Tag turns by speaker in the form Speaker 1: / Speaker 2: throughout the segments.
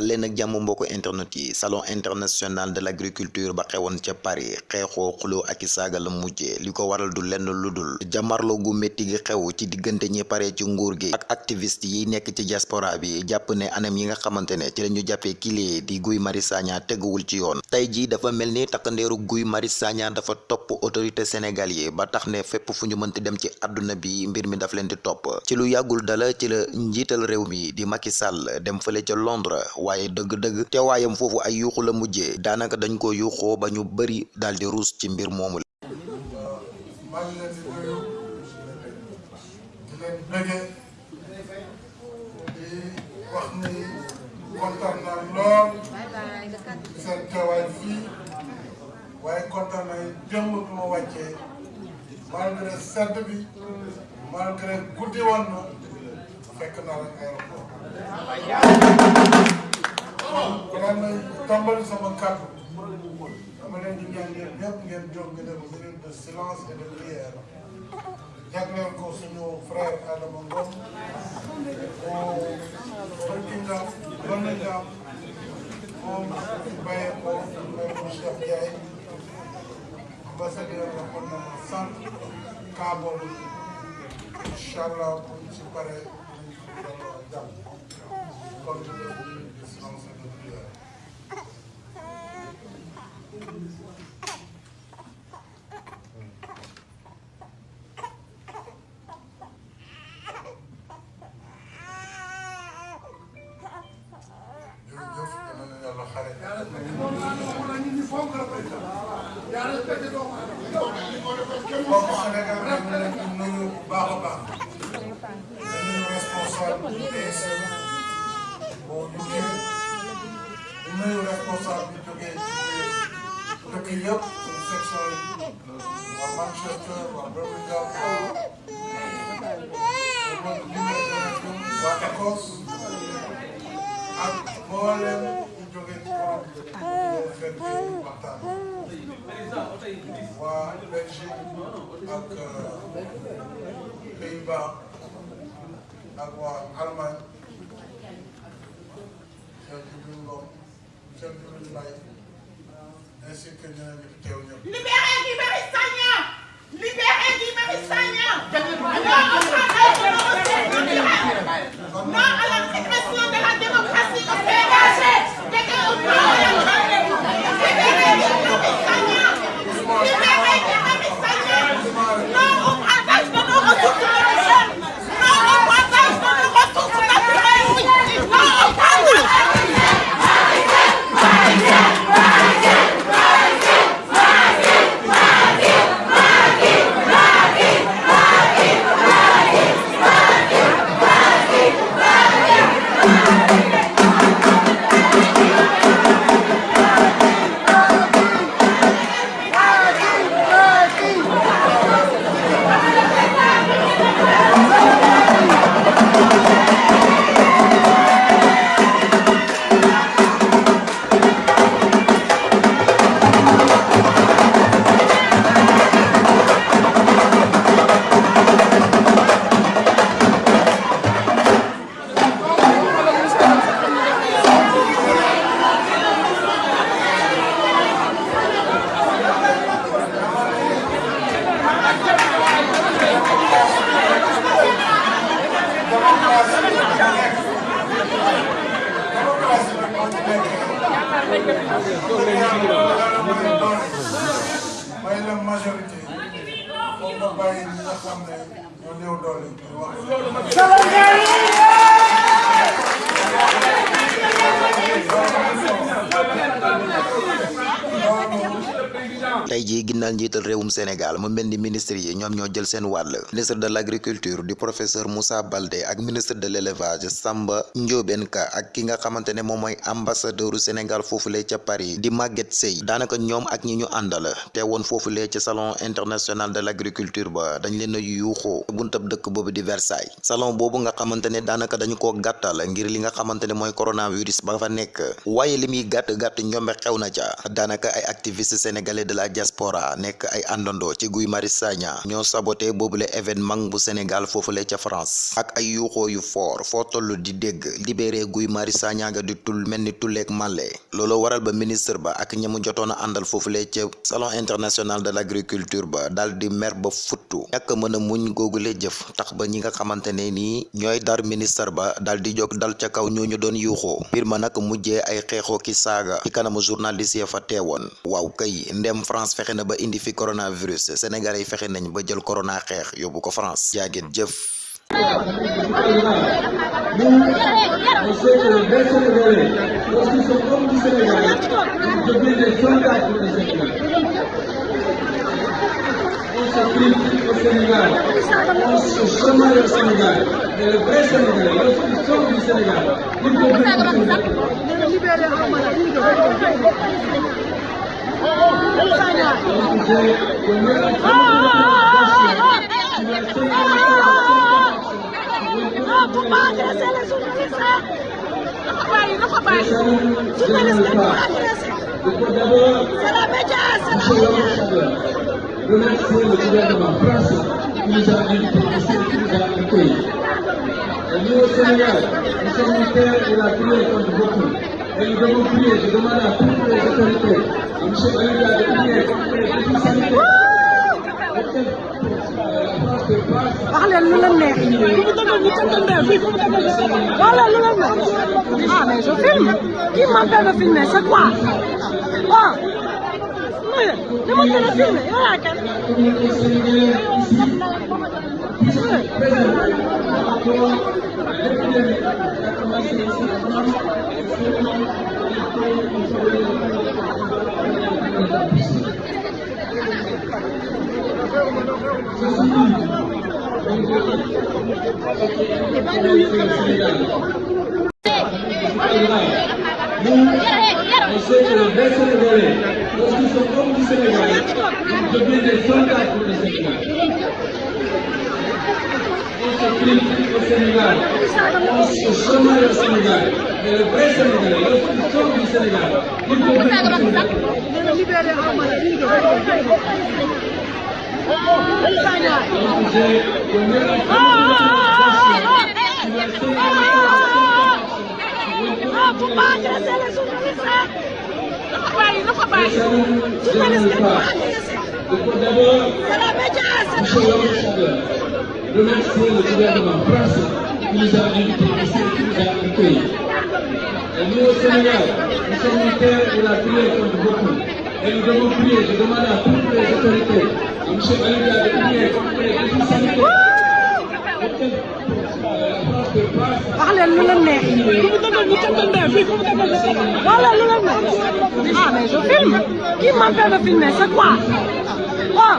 Speaker 1: dal leen ak jàmm internet yi salon international de l'agriculture ba xewoon ca Paris xeexoo xuloo ak i saaga la mujjee li ko waral du lenn lu dul jamarlo gu métti gi xew ci diggante ñi pare ci nguur gi ak activiste yi nekk ci diaspora bi jàpp ne anam yi nga xamante ne ci la ñu jàppee kilee di Guy Marius Sagna ci yoon. Tey jii dafa mel ni takkandeeru Guy Marius dafa topp autorité sénégal yi ba tax ne fépp fu mënti dem ci àdduna bi mbir mi daf leen di topp. Ci lu yàggul dala ci la njiital réew mi di Macky Sall dem fële ca Londres waaye dëgg-dëgg teewaayam foofu ay yuuxu la mujjee. Daanaka dañ ko yuuxoo ba ñu bëri daal di ruus ci mbir
Speaker 2: fii waaye malgré sedd bi malgré guddi woon fekk naa leen aéroport kàddu dama leen di ñaan yéen ñëpp ngeen jóg nga def minute de silence et de prière jagleel ko suñu frère Adama Ngom moo Burkina Faso moom bàyyee ko ko Cheikh Ndiaye ambassadeur la kon na ma sant kaa boobu incha allah bu ñu si paree delloo jàmm kon 인력 인섹션 왕만체스터 왕버블리아 와타코스 아트볼렘 이쪽에 그런 왔다 와 멕시코 페이바 나고와 알만 전주민공 전주민마이
Speaker 3: Libérez Guibéry Sagna Libérez
Speaker 2: may la majorité doole
Speaker 1: tey jii ginnaaw njiital réewum Sénégal mu mel ni ministre yi ñoom ñoo jël seen wàll. ministre de l'agriculture di professeur Moussa Baldé ak ministre de l'élevage Samba Ndiobène Ka ak ki nga xamante ne moom mooy Sénégal foofulee ca Paris di Maguette Seye. daanaka ñoom ak ñi ñu àndal te woon foofulee ca salon international de l'agriculture ba dañ leen a yuuxoo buntab dëkk boobu di Versailles. salon boobu nga xamante ne daanaka dañu koo gàttal ngir li nga xamante ne mooy coronavirus ba fa nekk. waaye li muy gàtt gàtt ñombe xew na ca. daanaka ay activistes sénégalais de la diaspora nekk ay àndandoo ci Guy Marius Sagna. Ñoo saboté boobule événement bu Sénégal foofule ca France. Ak ay yuuxoo yu foor foo toll di dégg libéré Guy Marius Sagna di tul mel ni tulleeg màlle. Looloo waral ba ministre ba ak ñamu jotoon a àndal foofule ca salon international de l'agriculture ba dal di mer ba futtu. Ñàkk mën a muñ googule jëf tax ba ñi nga nii ñooy dar ministre ba dal di jóg dal ca kaw ñooñu doon yuuxoo. Mbir ma nag mujjee ay xeexoo ki saaga ci kanamu journaliste ya fa teewoon. Waaw kay ndem France fexe na ba indi fi coronavirus Sénégalais yi fexe nañ ba jël corona xeex yóbbu ko France jaageen jëf
Speaker 4: au
Speaker 3: Ah,
Speaker 4: remercier le gouvernement français qui nous a ici, qui nous a accueillis. Et nous au Sénégal, nous sommes une terre où la prière compte beaucoup. Ele deu um frio, deu
Speaker 5: uma na puta, eu tô rico. Eu me chamo ele, eu tô rico. أحلى اللولمة والله اللولمة آه ما يشوف فيلم كيما كان في الناس أقوى آه لما كان فيلم يا كان Grazie a
Speaker 4: tutti. pour. On se critique au Sénégal, on se chamaille au Sénégal. Mais les vrais Sénégalais, lorsqu'ils sont du Sénégal, ils deviennent des soldats.
Speaker 5: dina libéré Amara bii de Sagna
Speaker 4: Donc j'ai donné la
Speaker 3: Ah, faut pas agresser les journalistes. Dafa bàyyi dafa bàyyi.
Speaker 4: Je
Speaker 3: Journaliste
Speaker 4: ne
Speaker 3: dañ ko
Speaker 4: pas.
Speaker 3: agressé.
Speaker 4: Il faut d'abord Remercier le gouvernement français qui nous a invités qui nous a accueillis. Et nous au Sénégal, nous sommes une terre la prière compte beaucoup. Et nous devons prier, je demande à toutes les autorités, à M. De prier contre les sanitaires.
Speaker 5: lu leen neex ah mais je filme qui m'empêche de filmer c'est quoi? Waaw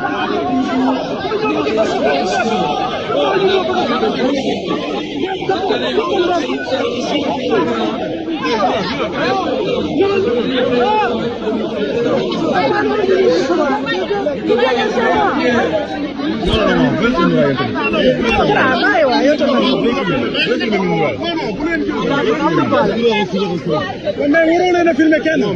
Speaker 5: Thank you.
Speaker 6: mais waroon nañ a filmer kenn. non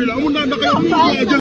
Speaker 6: عمرك ما لي